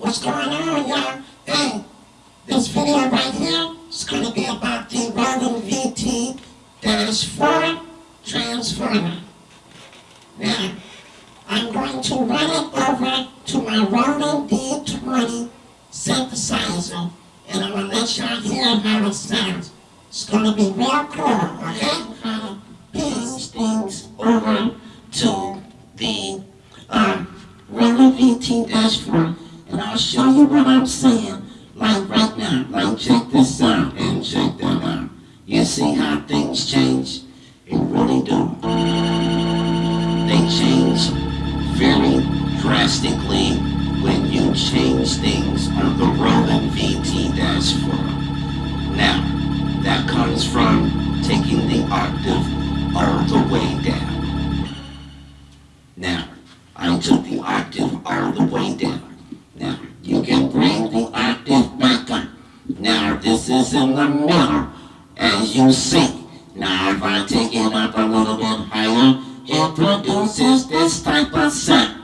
What's going on, y'all? Hey, this video right here is going to be about the Roland VT-4 transformer. Now, I'm going to run it over to my Roland D20 synthesizer, and I'm going to let y'all hear how it sounds. It's going to be real cool, okay? Uh, these things over to the um, Roland VT-4 and I'll show you what I'm saying, like right now. Like check this out and check that out. You see how things change? It really do. They change very drastically when you change things on the Roland VT-4. Now, that comes from taking the octave in the middle, as you see. Now, if I take it up a little bit higher, it produces this type of sound.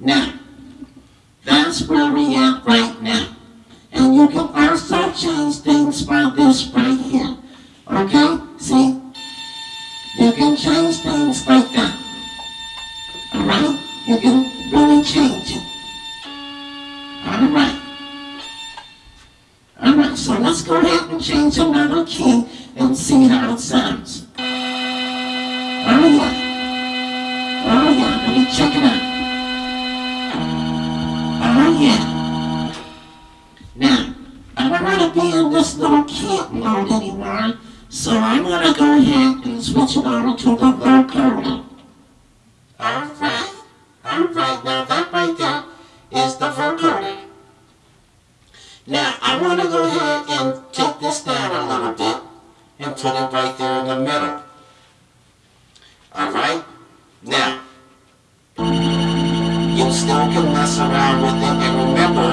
Now, that's where we at right now. And you can also change things by this right here. Okay? See? You can change things like that. Alright? You can really change it. Alright. So let's go ahead and change another key and see how it sounds. Oh yeah. Oh yeah, let me check it out. Oh yeah. Now, I don't want to be in this little kid mode anymore, so I'm going to go ahead and switch it over to the vocoder. Alright. Alright, now that right there is the vocoder. Go ahead and take this down a little bit and put it right there in the middle. Alright? Now, you still can mess around with it and remember,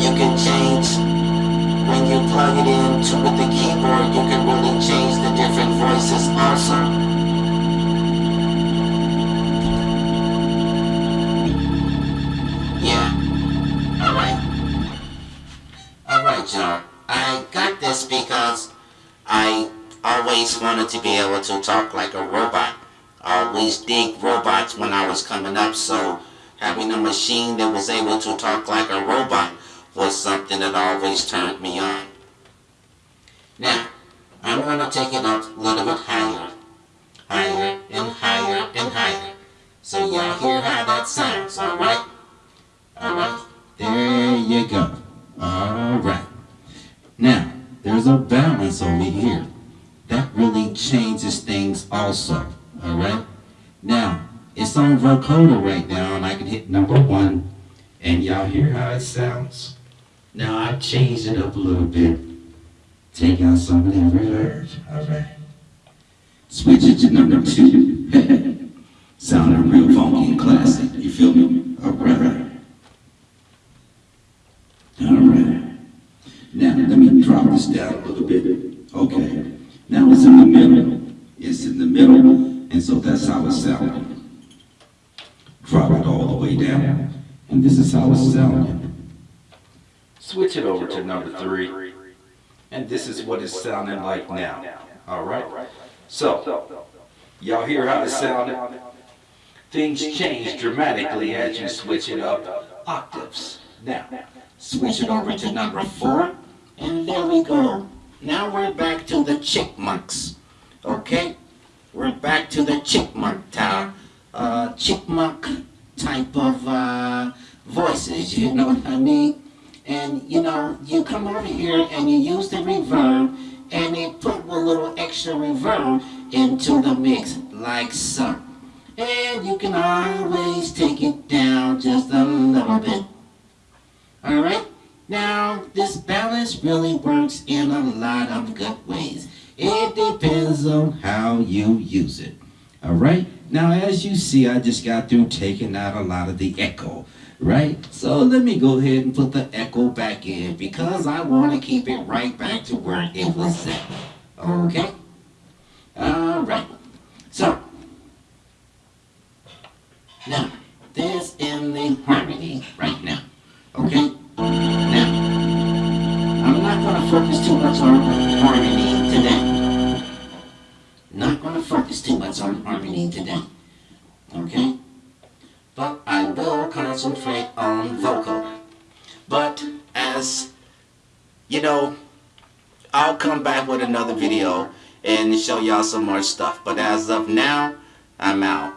you can change when you plug it into with the keyboard, you can really change the different I got this because I always wanted to be able to talk like a robot. I always dig robots when I was coming up, so having a machine that was able to talk like a robot was something that always turned me on. Now, I'm going to take it up a little bit higher. Higher and higher and higher. So y'all hear how that sounds? Alright? Now, there's a balance over here. That really changes things also, all right? Now, it's on vocoder right now, and I can hit number one, and y'all hear how it sounds? Now, I changed it up a little bit. Take out some of that reverb, all right? Switch it to number two. Sounding real funky and classic, you feel me? All right. All right. Now, let me drop this down a little bit. Okay. Now it's in the middle. It's in the middle, and so that's how it's sounding. Drop it all the way down, and this is how it's sounding. Switch it over to number three, and this is what it's sounding like now. All right? So, y'all hear how it sounded? Things change dramatically as you switch it up octaves. Now, switch it over to number four. And there we go. Now we're back to the chipmunks. Okay? We're back to the chipmunk tower. Uh, chipmunk type of uh, voices, you know what I mean? And you know, you come over here and you use the reverb and you put a little extra reverb into the mix, like so. And you can always take it down just a little bit. Alright? Now, this balance really works in a lot of good ways. It depends on how you use it. All right? Now, as you see, I just got through taking out a lot of the echo, right? So let me go ahead and put the echo back in because I want to keep it right back to where it was at. Okay? All right. So, now, there's in the harmony right now. Harmony today. Okay? But I will concentrate on vocal. But as you know, I'll come back with another video and show y'all some more stuff. But as of now, I'm out.